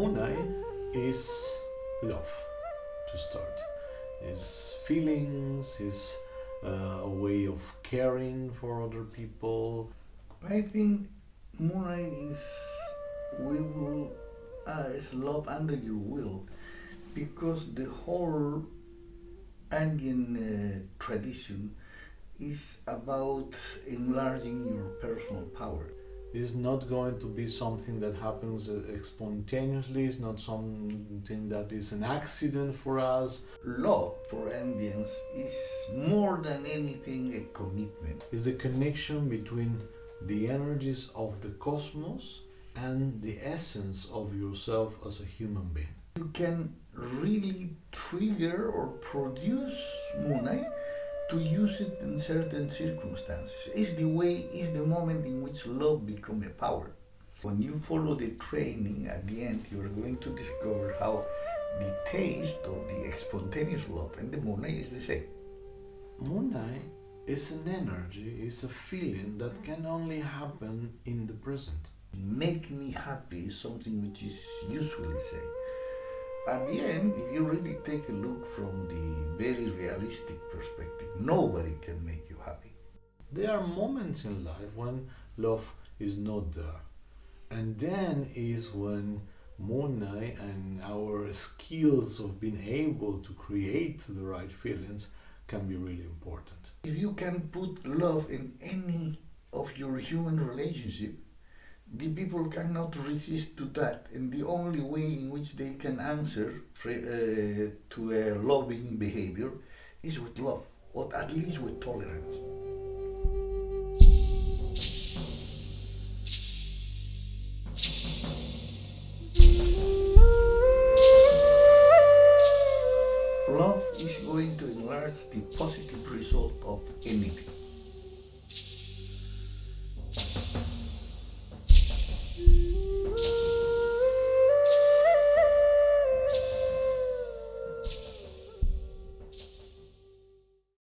Munay is love to start. Is feelings, is uh, a way of caring for other people. I think Munay is we will uh, is love under your will because the whole Andean uh, tradition is about enlarging your personal power. It's not going to be something that happens uh, spontaneously, it's not something that is an accident for us. Love for Andeans is more than anything a commitment. It's the connection between the energies of the cosmos and the essence of yourself as a human being. You can really trigger or produce Munay to use it in certain circumstances. It's the way, it's the moment in which love becomes a power. When you follow the training at the end, you're going to discover how the taste of the spontaneous love and the Munay is the same. Munay is an energy, is a feeling that can only happen in the present. Make me happy is something which is usually said. At the end, if you really take a look from the very realistic perspective, nobody can make you happy. There are moments in life when love is not there. And then is when Munay and our skills of being able to create the right feelings can be really important. If you can put love in any of your human relationship, the people cannot resist to that and the only way in which they can answer uh, to a loving behavior is with love or at least with tolerance. Love is going to enlarge the positive result of anything.